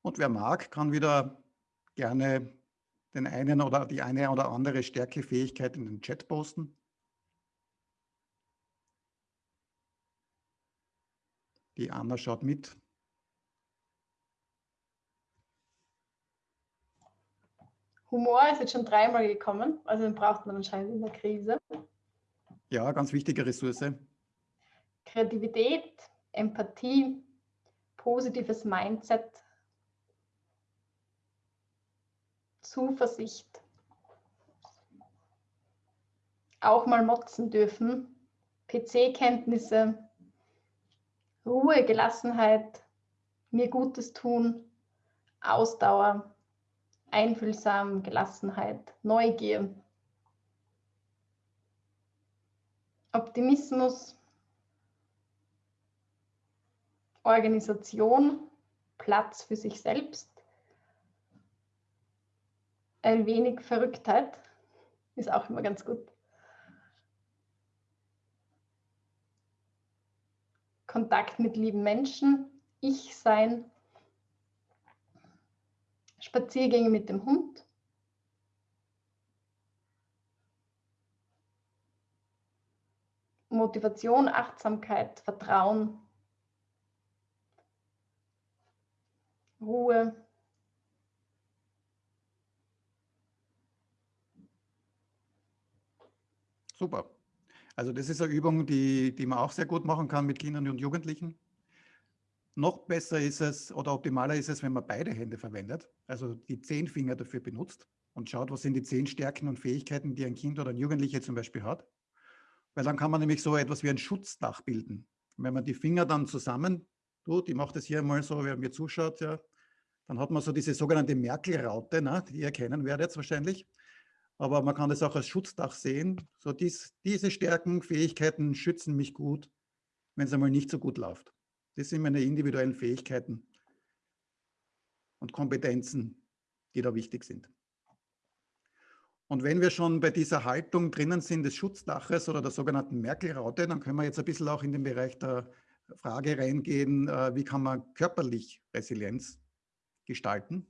[SPEAKER 2] Und wer mag, kann wieder gerne den einen oder die eine oder andere Stärkefähigkeit in den Chat posten. Die Anna schaut mit.
[SPEAKER 3] Humor ist jetzt schon dreimal gekommen, also den braucht man anscheinend in der Krise.
[SPEAKER 2] Ja, ganz wichtige Ressource.
[SPEAKER 3] Kreativität, Empathie, positives Mindset, Zuversicht. Auch mal motzen dürfen. PC-Kenntnisse, Ruhe, Gelassenheit, mir Gutes tun, Ausdauer, Einfühlsam, Gelassenheit, Neugier, Optimismus, Organisation, Platz für sich selbst, ein wenig Verrücktheit ist auch immer ganz gut. Kontakt mit lieben Menschen, Ich sein, Spaziergänge mit dem Hund, Motivation, Achtsamkeit, Vertrauen, Ruhe.
[SPEAKER 2] Super. Also das ist eine Übung, die, die man auch sehr gut machen kann mit Kindern und Jugendlichen. Noch besser ist es oder optimaler ist es, wenn man beide Hände verwendet, also die zehn Finger dafür benutzt und schaut, was sind die zehn Stärken und Fähigkeiten, die ein Kind oder ein Jugendlicher zum Beispiel hat. Weil dann kann man nämlich so etwas wie ein Schutzdach bilden. Wenn man die Finger dann zusammen tut, ich mache das hier mal so, wer mir zuschaut, ja, dann hat man so diese sogenannte Merkel-Raute, ne, die ihr kennen werdet wahrscheinlich. Aber man kann das auch als Schutzdach sehen. So dies, diese Stärken, Fähigkeiten schützen mich gut, wenn es einmal nicht so gut läuft. Das sind meine individuellen Fähigkeiten und Kompetenzen, die da wichtig sind. Und wenn wir schon bei dieser Haltung drinnen sind des Schutzdaches oder der sogenannten Merkel-Raute, dann können wir jetzt ein bisschen auch in den Bereich der Frage reingehen, äh, wie kann man körperlich Resilienz gestalten.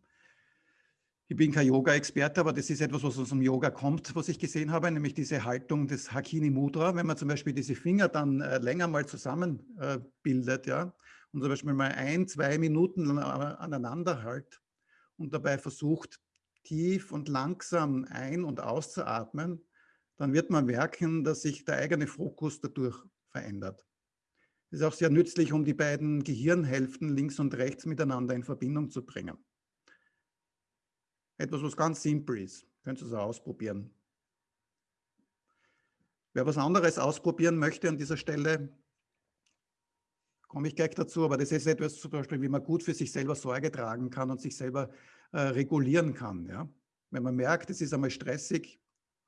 [SPEAKER 2] Ich bin kein Yoga-Experte, aber das ist etwas, was aus dem Yoga kommt, was ich gesehen habe, nämlich diese Haltung des Hakini Mudra. Wenn man zum Beispiel diese Finger dann äh, länger mal zusammen äh, ja, und zum Beispiel mal ein, zwei Minuten aneinander hält und dabei versucht, tief und langsam ein- und auszuatmen, dann wird man merken, dass sich der eigene Fokus dadurch verändert. Das ist auch sehr nützlich, um die beiden Gehirnhälften links und rechts miteinander in Verbindung zu bringen. Etwas, was ganz simpel ist. Könnt ihr es ausprobieren. Wer was anderes ausprobieren möchte an dieser Stelle, komme ich gleich dazu, aber das ist etwas zum Beispiel, wie man gut für sich selber Sorge tragen kann und sich selber äh, regulieren kann. Ja? Wenn man merkt, es ist einmal stressig,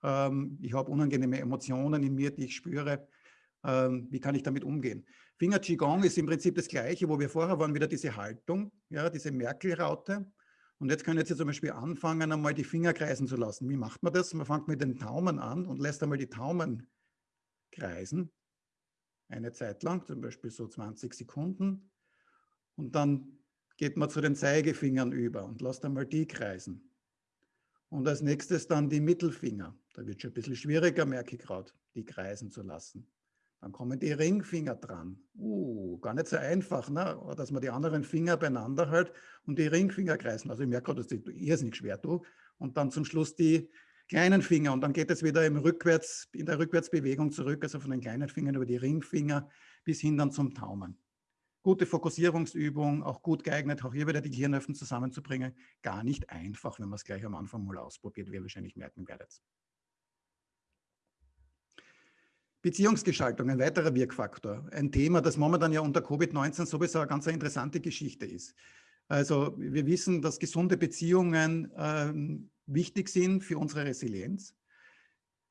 [SPEAKER 2] ähm, ich habe unangenehme Emotionen in mir, die ich spüre, ähm, wie kann ich damit umgehen? Finger Qigong ist im Prinzip das Gleiche, wo wir vorher waren, wieder diese Haltung, ja, diese Merkel-Raute. Und jetzt können Sie zum Beispiel anfangen, einmal die Finger kreisen zu lassen. Wie macht man das? Man fängt mit den Daumen an und lässt einmal die Daumen kreisen. Eine Zeit lang, zum Beispiel so 20 Sekunden. Und dann geht man zu den Zeigefingern über und lässt einmal die kreisen. Und als nächstes dann die Mittelfinger. Da wird schon ein bisschen schwieriger, merke ich gerade, die kreisen zu lassen. Dann kommen die Ringfinger dran. Uh, gar nicht so einfach, ne? dass man die anderen Finger beieinander hält und die Ringfinger kreisen. Also ich merke gerade, dass ich irrsinnig schwer tue. Und dann zum Schluss die kleinen Finger. Und dann geht es wieder im Rückwärts, in der Rückwärtsbewegung zurück, also von den kleinen Fingern über die Ringfinger bis hin dann zum Daumen. Gute Fokussierungsübung, auch gut geeignet, auch hier wieder die Gehirnhälften zusammenzubringen. Gar nicht einfach, wenn man es gleich am Anfang mal ausprobiert, wie ihr wahrscheinlich merken werdet. Beziehungsgestaltung, ein weiterer Wirkfaktor. Ein Thema, das momentan ja unter Covid-19 sowieso eine ganz interessante Geschichte ist. Also wir wissen, dass gesunde Beziehungen ähm, wichtig sind für unsere Resilienz.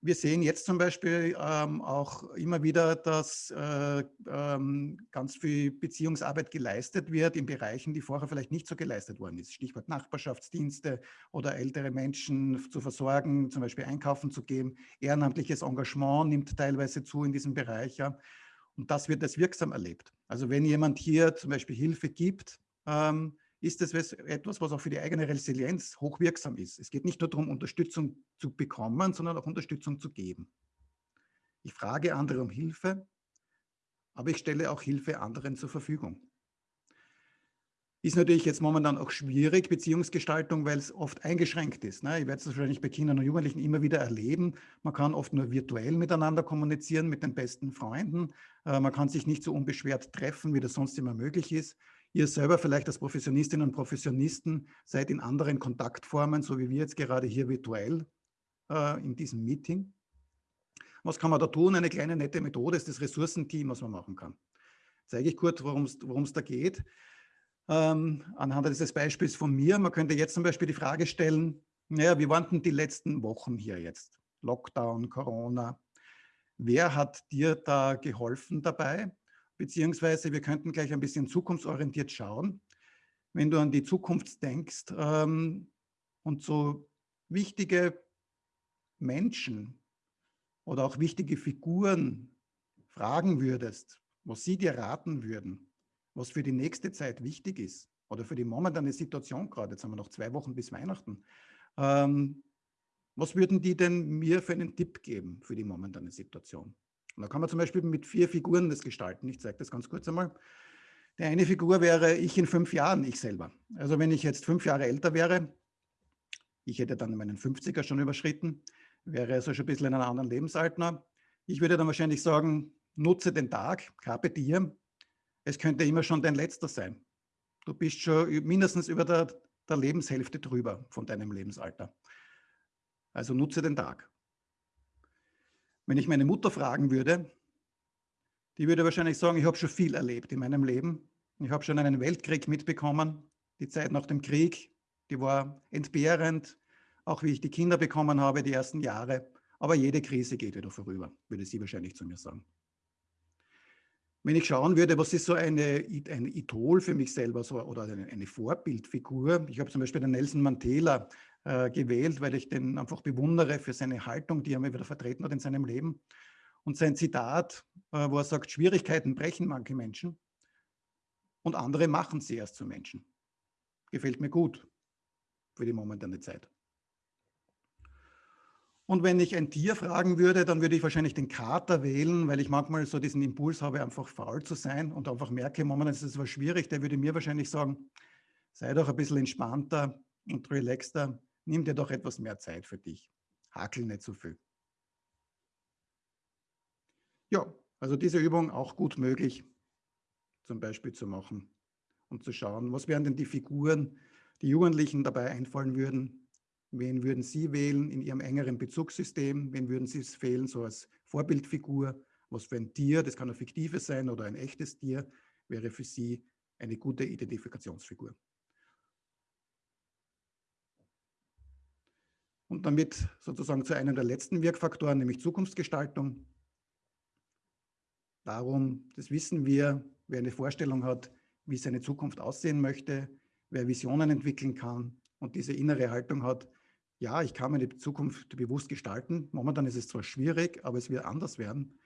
[SPEAKER 2] Wir sehen jetzt zum Beispiel ähm, auch immer wieder, dass äh, ähm, ganz viel Beziehungsarbeit geleistet wird in Bereichen, die vorher vielleicht nicht so geleistet worden ist. Stichwort Nachbarschaftsdienste oder ältere Menschen zu versorgen, zum Beispiel einkaufen zu gehen. Ehrenamtliches Engagement nimmt teilweise zu in diesem Bereich. Ja. Und das wird als wirksam erlebt. Also wenn jemand hier zum Beispiel Hilfe gibt, ähm, ist das etwas, was auch für die eigene Resilienz hochwirksam ist. Es geht nicht nur darum, Unterstützung zu bekommen, sondern auch Unterstützung zu geben. Ich frage andere um Hilfe, aber ich stelle auch Hilfe anderen zur Verfügung. Ist natürlich jetzt momentan auch schwierig, Beziehungsgestaltung, weil es oft eingeschränkt ist. Ne? Ich werde es wahrscheinlich bei Kindern und Jugendlichen immer wieder erleben. Man kann oft nur virtuell miteinander kommunizieren mit den besten Freunden. Äh, man kann sich nicht so unbeschwert treffen, wie das sonst immer möglich ist. Ihr selber vielleicht als Professionistinnen und Professionisten seid in anderen Kontaktformen, so wie wir jetzt gerade hier virtuell äh, in diesem Meeting. Was kann man da tun? Eine kleine nette Methode ist das Ressourcenteam, was man machen kann. Zeige ich kurz, worum es da geht. ähm, anhand dieses Beispiels von mir. Man könnte jetzt zum Beispiel die Frage stellen, naja, wie waren denn die letzten Wochen hier jetzt? Lockdown, Corona. Wer hat dir da geholfen dabei? Beziehungsweise wir könnten gleich ein bisschen zukunftsorientiert schauen. Wenn du an die Zukunft denkst ähm, und so wichtige Menschen oder auch wichtige Figuren fragen würdest, was sie dir raten würden, was für die nächste Zeit wichtig ist oder für die momentane Situation gerade, jetzt haben wir noch zwei Wochen bis Weihnachten, ähm, was würden die denn mir für einen Tipp geben für die momentane Situation? Und da kann man zum Beispiel mit vier Figuren das gestalten. Ich zeige das ganz kurz einmal. Die eine Figur wäre ich in fünf Jahren, ich selber. Also wenn ich jetzt fünf Jahre älter wäre, ich hätte dann meinen 50er schon überschritten, wäre also schon ein bisschen in einem anderen Lebensalter. Ich würde dann wahrscheinlich sagen, nutze den Tag, carpe diem. Es könnte immer schon dein letzter sein. Du bist schon mindestens über der, der Lebenshälfte drüber von deinem Lebensalter. Also nutze den Tag. Wenn ich meine Mutter fragen würde, die würde wahrscheinlich sagen, ich habe schon viel erlebt in meinem Leben. Ich habe schon einen Weltkrieg mitbekommen. Die Zeit nach dem Krieg, die war entbehrend, auch wie ich die Kinder bekommen habe, die ersten Jahre. Aber jede Krise geht wieder vorüber, würde sie wahrscheinlich zu mir sagen. Wenn ich schauen würde, was ist so eine, ein Idol für mich selber so, oder eine, eine Vorbildfigur. Ich habe zum Beispiel den Nelson Mandela äh, gewählt, weil ich den einfach bewundere für seine Haltung, die er mir wieder vertreten hat in seinem Leben. Und sein Zitat, äh, wo er sagt, Schwierigkeiten brechen manche Menschen und andere machen sie erst zu Menschen. Gefällt mir gut für die momentane Zeit. Und wenn ich ein Tier fragen würde, dann würde ich wahrscheinlich den Kater wählen, weil ich manchmal so diesen Impuls habe, einfach faul zu sein und einfach merke, momentan ist es was schwierig. Der würde mir wahrscheinlich sagen, sei doch ein bisschen entspannter und relaxter, nimm dir doch etwas mehr Zeit für dich. Hakel nicht so viel. Ja, also diese Übung auch gut möglich, zum Beispiel zu machen und zu schauen, was wären denn die Figuren, die Jugendlichen dabei einfallen würden, Wen würden Sie wählen in Ihrem engeren Bezugssystem? Wen würden Sie es wählen, so als Vorbildfigur? Was für ein Tier, das kann ein fiktives sein oder ein echtes Tier, wäre für Sie eine gute Identifikationsfigur. Und damit sozusagen zu einem der letzten Wirkfaktoren, nämlich Zukunftsgestaltung. Darum, das wissen wir, wer eine Vorstellung hat, wie seine Zukunft aussehen möchte, wer Visionen entwickeln kann und diese innere Haltung hat, ja, ich kann meine Zukunft bewusst gestalten. Momentan ist es zwar schwierig, aber es wird anders werden.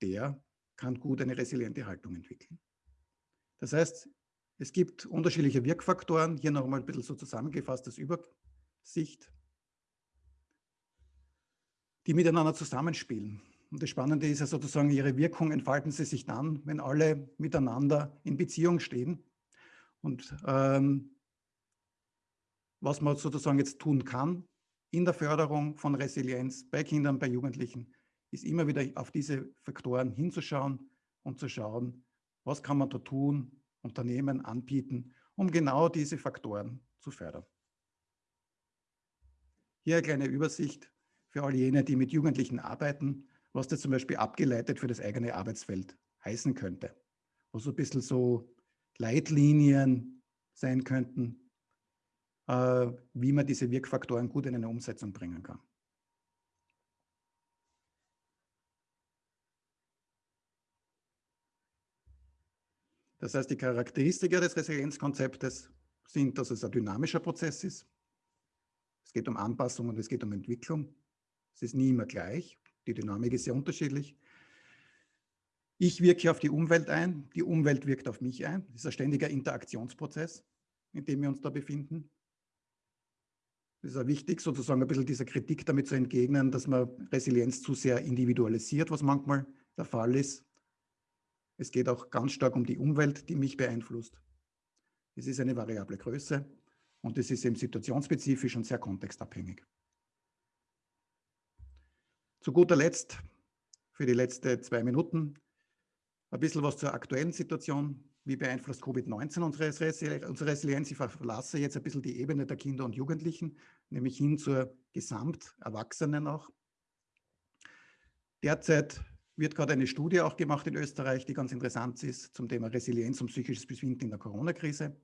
[SPEAKER 2] Der kann gut eine resiliente Haltung entwickeln. Das heißt, es gibt unterschiedliche Wirkfaktoren. Hier noch einmal ein bisschen so zusammengefasst als Übersicht, die miteinander zusammenspielen. Und das Spannende ist ja sozusagen, ihre Wirkung entfalten sie sich dann, wenn alle miteinander in Beziehung stehen. Und ähm, was man sozusagen jetzt tun kann in der Förderung von Resilienz bei Kindern, bei Jugendlichen, ist immer wieder auf diese Faktoren hinzuschauen und zu schauen, was kann man da tun, Unternehmen anbieten, um genau diese Faktoren zu fördern. Hier eine kleine Übersicht für all jene, die mit Jugendlichen arbeiten, was das zum Beispiel abgeleitet für das eigene Arbeitsfeld heißen könnte. Wo so ein bisschen so Leitlinien sein könnten, wie man diese Wirkfaktoren gut in eine Umsetzung bringen kann. Das heißt, die Charakteristika des Resilienzkonzeptes sind, dass es ein dynamischer Prozess ist. Es geht um Anpassung und es geht um Entwicklung. Es ist nie immer gleich. Die Dynamik ist sehr unterschiedlich. Ich wirke auf die Umwelt ein, die Umwelt wirkt auf mich ein. Es ist ein ständiger Interaktionsprozess, in dem wir uns da befinden. Es ist auch wichtig, sozusagen ein bisschen dieser Kritik damit zu entgegnen, dass man Resilienz zu sehr individualisiert, was manchmal der Fall ist. Es geht auch ganz stark um die Umwelt, die mich beeinflusst. Es ist eine variable Größe und es ist eben situationsspezifisch und sehr kontextabhängig. Zu guter Letzt, für die letzten zwei Minuten, ein bisschen was zur aktuellen Situation. Wie beeinflusst Covid-19 unsere, Resilienz? Ich verlasse jetzt ein bisschen die Ebene der Kinder und Jugendlichen, nämlich hin zur Gesamterwachsenen auch. Derzeit wird gerade eine Studie auch gemacht in Österreich, die ganz interessant ist zum Thema Resilienz und psychisches Befinden in der Corona-Krise.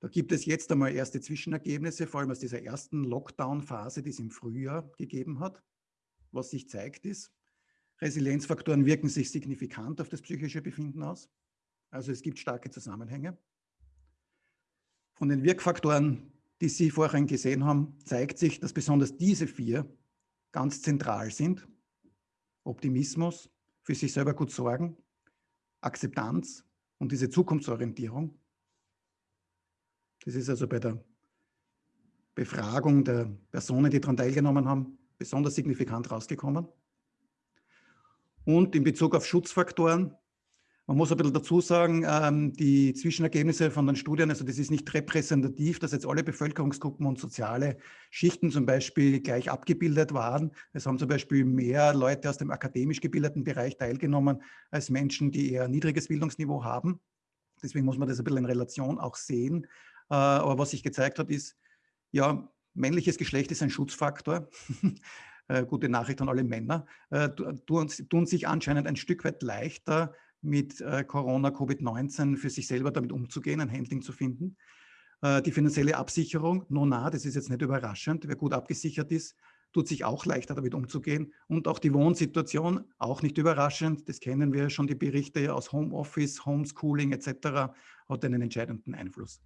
[SPEAKER 2] Da gibt es jetzt einmal erste Zwischenergebnisse, vor allem aus dieser ersten Lockdown-Phase, die es im Frühjahr gegeben hat. Was sich zeigt ist, Resilienzfaktoren wirken sich signifikant auf das psychische Befinden aus. Also es gibt starke Zusammenhänge. Von den Wirkfaktoren, die Sie vorhin gesehen haben, zeigt sich, dass besonders diese vier ganz zentral sind. Optimismus, für sich selber gut sorgen, Akzeptanz und diese Zukunftsorientierung. Das ist also bei der Befragung der Personen, die daran teilgenommen haben, besonders signifikant rausgekommen. Und in Bezug auf Schutzfaktoren man muss ein bisschen dazu sagen, ähm, die Zwischenergebnisse von den Studien, also das ist nicht repräsentativ, dass jetzt alle Bevölkerungsgruppen und soziale Schichten zum Beispiel gleich abgebildet waren. Es haben zum Beispiel mehr Leute aus dem akademisch gebildeten Bereich teilgenommen als Menschen, die eher niedriges Bildungsniveau haben. Deswegen muss man das ein bisschen in Relation auch sehen. Äh, aber was sich gezeigt hat, ist, ja, männliches Geschlecht ist ein Schutzfaktor. <laughs> Äh, gute Nachricht an alle Männer, äh, tun, tun sich anscheinend ein Stück weit leichter, mit äh, Corona, Covid-19 für sich selber damit umzugehen, ein Handling zu finden. Äh, die finanzielle Absicherung, nona, das ist jetzt nicht überraschend, wer gut abgesichert ist, tut sich auch leichter damit umzugehen. Und auch die Wohnsituation, auch nicht überraschend, das kennen wir schon, die Berichte aus Homeoffice, Homeschooling etc., hat einen entscheidenden Einfluss.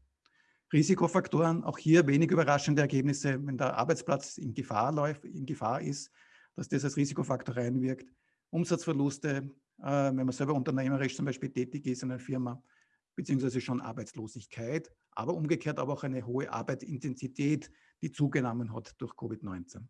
[SPEAKER 2] Risikofaktoren, auch hier wenig überraschende Ergebnisse, wenn der Arbeitsplatz in Gefahr, läuft, in Gefahr ist, dass das als Risikofaktor reinwirkt. Umsatzverluste, wenn man selber unternehmerisch zum Beispiel tätig ist in einer Firma, beziehungsweise schon Arbeitslosigkeit, aber umgekehrt aber auch eine hohe Arbeitsintensität, die zugenommen hat durch Covid-19.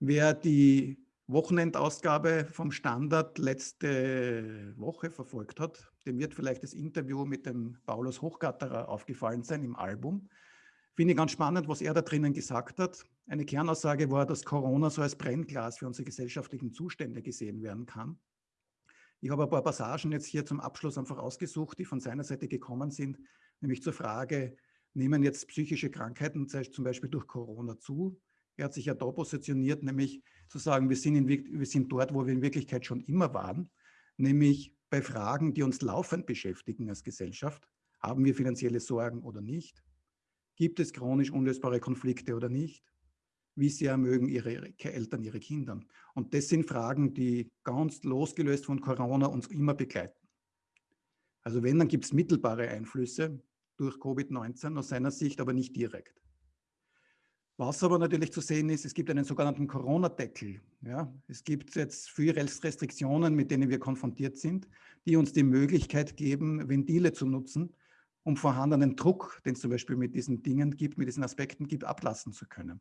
[SPEAKER 2] Wer die Wochenendausgabe vom Standard letzte Woche verfolgt hat, dem wird vielleicht das Interview mit dem Paulus Hochgatterer aufgefallen sein im Album. Finde ich ganz spannend, was er da drinnen gesagt hat. Eine Kernaussage war, dass Corona so als Brennglas für unsere gesellschaftlichen Zustände gesehen werden kann. Ich habe ein paar Passagen jetzt hier zum Abschluss einfach ausgesucht, die von seiner Seite gekommen sind, nämlich zur Frage, nehmen jetzt psychische Krankheiten zum Beispiel durch Corona zu? Er hat sich ja da positioniert, nämlich zu sagen, wir sind, in, wir sind dort, wo wir in Wirklichkeit schon immer waren, nämlich bei Fragen, die uns laufend beschäftigen als Gesellschaft. Haben wir finanzielle Sorgen oder nicht? Gibt es chronisch unlösbare Konflikte oder nicht? Wie sehr mögen ihre Eltern ihre Kinder? Und das sind Fragen, die ganz losgelöst von Corona uns immer begleiten. Also wenn, dann gibt es mittelbare Einflüsse durch Covid-19 aus seiner Sicht, aber nicht direkt. Was aber natürlich zu sehen ist, es gibt einen sogenannten Corona-Deckel. Ja? Es gibt jetzt viele Restriktionen, mit denen wir konfrontiert sind, die uns die Möglichkeit geben, Ventile zu nutzen, um vorhandenen Druck, den es zum Beispiel mit diesen Dingen gibt, mit diesen Aspekten gibt, ablassen zu können.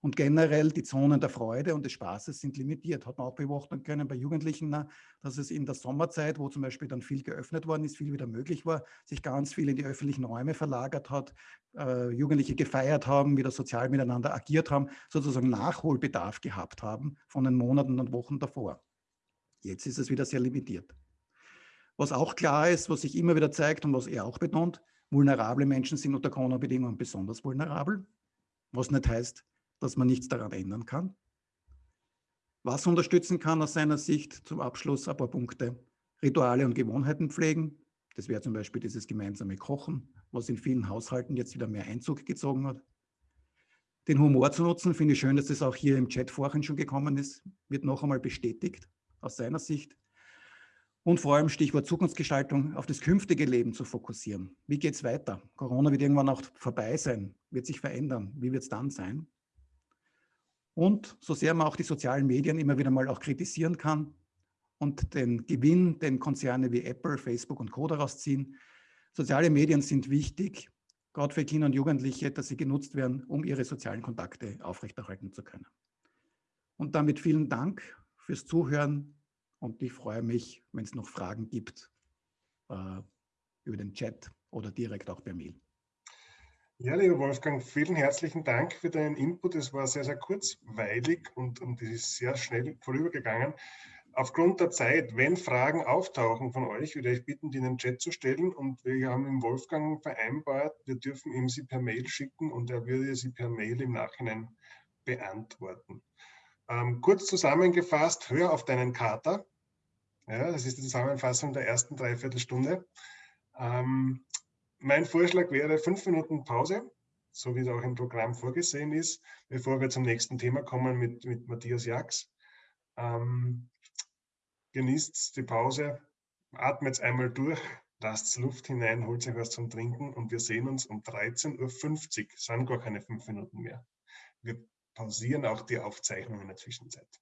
[SPEAKER 2] Und generell die Zonen der Freude und des Spaßes sind limitiert. Hat man auch beobachten können bei Jugendlichen, dass es in der Sommerzeit, wo zum Beispiel dann viel geöffnet worden ist, viel wieder möglich war, sich ganz viel in die öffentlichen Räume verlagert hat, äh, Jugendliche gefeiert haben, wieder sozial miteinander agiert haben, sozusagen Nachholbedarf gehabt haben von den Monaten und Wochen davor. Jetzt ist es wieder sehr limitiert. Was auch klar ist, was sich immer wieder zeigt und was er auch betont, vulnerable Menschen sind unter Corona-Bedingungen besonders vulnerabel, was nicht heißt, dass man nichts daran ändern kann. Was unterstützen kann aus seiner Sicht zum Abschluss ein paar Punkte. Rituale und Gewohnheiten pflegen. Das wäre zum Beispiel dieses gemeinsame Kochen, was in vielen Haushalten jetzt wieder mehr Einzug gezogen hat. Den Humor zu nutzen, finde ich schön, dass das auch hier im Chat vorhin schon gekommen ist, wird noch einmal bestätigt aus seiner Sicht und vor allem Stichwort Zukunftsgestaltung auf das künftige Leben zu fokussieren. Wie geht es weiter? Corona wird irgendwann auch vorbei sein, wird sich verändern. Wie wird es dann sein? Und so sehr man auch die sozialen Medien immer wieder mal auch kritisieren kann und den Gewinn, den Konzerne wie Apple, Facebook und Co. daraus ziehen, soziale Medien sind wichtig, gerade für Kinder und Jugendliche, dass sie genutzt werden, um ihre sozialen Kontakte aufrechterhalten zu können. Und damit vielen Dank fürs Zuhören und ich freue mich, wenn es noch Fragen gibt äh, über den Chat oder direkt auch per Mail.
[SPEAKER 1] Ja, lieber Wolfgang, vielen herzlichen Dank für deinen Input. Es war sehr, sehr kurzweilig und, und es ist sehr schnell vorübergegangen. Aufgrund der Zeit, wenn Fragen auftauchen von euch, würde ich bitten, die in den Chat zu stellen. Und wir haben mit Wolfgang vereinbart, wir dürfen ihm sie per Mail schicken und er würde sie per Mail im Nachhinein beantworten. Ähm, kurz zusammengefasst, hör auf deinen Kater. Ja, das ist die Zusammenfassung der ersten Dreiviertelstunde. Ähm, mein Vorschlag wäre fünf Minuten Pause, so wie es auch im Programm vorgesehen ist, bevor wir zum nächsten Thema kommen mit, mit Matthias Jax. Ähm, genießt die Pause, atmet einmal durch, lasst Luft hinein, holt euch was zum Trinken und wir sehen uns um 13.50 Uhr. Es sind gar keine fünf Minuten mehr. Wir pausieren auch die Aufzeichnung in der Zwischenzeit.